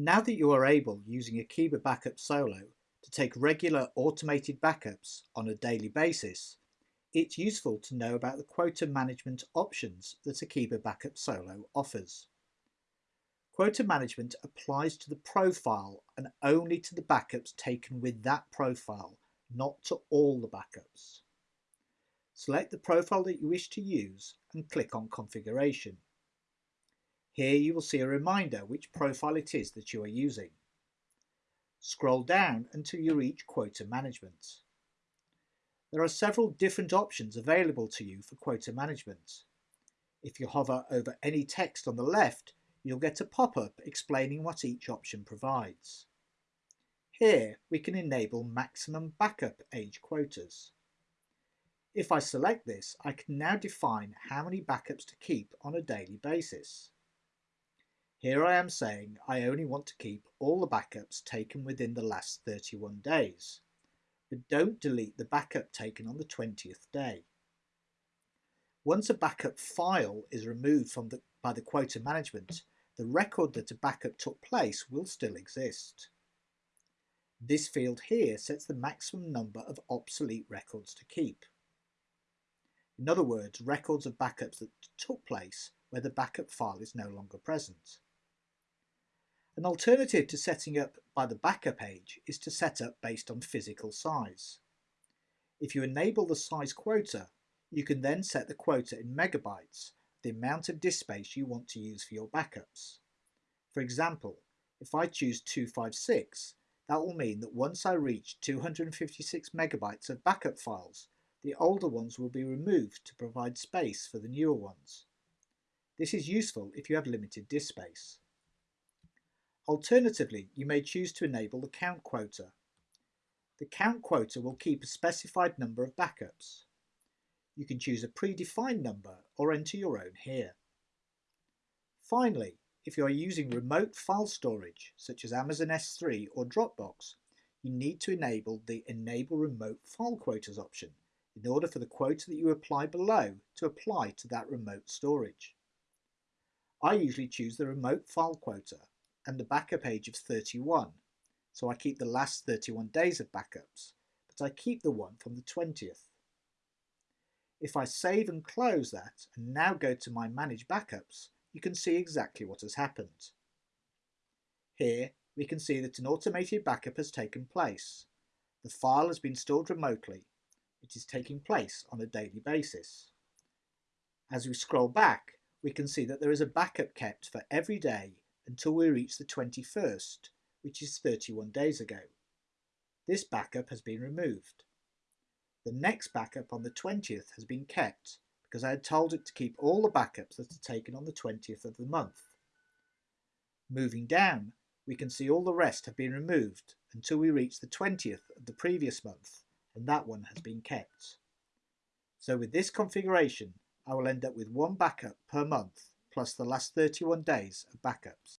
Now that you are able, using Akeeba Backup Solo, to take regular automated backups on a daily basis, it's useful to know about the quota management options that Akeeba Backup Solo offers. Quota management applies to the profile and only to the backups taken with that profile, not to all the backups. Select the profile that you wish to use and click on Configuration. Here you will see a reminder which profile it is that you are using. Scroll down until you reach Quota Management. There are several different options available to you for quota management. If you hover over any text on the left, you'll get a pop-up explaining what each option provides. Here we can enable maximum backup age quotas. If I select this, I can now define how many backups to keep on a daily basis. Here I am saying I only want to keep all the backups taken within the last 31 days, but don't delete the backup taken on the 20th day. Once a backup file is removed from the, by the quota management, the record that a backup took place will still exist. This field here sets the maximum number of obsolete records to keep. In other words, records of backups that took place where the backup file is no longer present. An alternative to setting up by the backup age is to set up based on physical size. If you enable the size quota, you can then set the quota in megabytes, the amount of disk space you want to use for your backups. For example, if I choose 256, that will mean that once I reach 256 megabytes of backup files, the older ones will be removed to provide space for the newer ones. This is useful if you have limited disk space. Alternatively, you may choose to enable the count quota. The count quota will keep a specified number of backups. You can choose a predefined number or enter your own here. Finally, if you are using remote file storage, such as Amazon S3 or Dropbox, you need to enable the Enable Remote File Quotas option in order for the quota that you apply below to apply to that remote storage. I usually choose the remote file quota and the backup age of 31, so I keep the last 31 days of backups, but I keep the one from the 20th. If I save and close that and now go to my Manage Backups, you can see exactly what has happened. Here we can see that an automated backup has taken place. The file has been stored remotely. It is taking place on a daily basis. As we scroll back, we can see that there is a backup kept for every day until we reach the 21st, which is 31 days ago. This backup has been removed. The next backup on the 20th has been kept because I had told it to keep all the backups that are taken on the 20th of the month. Moving down, we can see all the rest have been removed until we reach the 20th of the previous month, and that one has been kept. So with this configuration, I will end up with one backup per month plus the last 31 days of backups.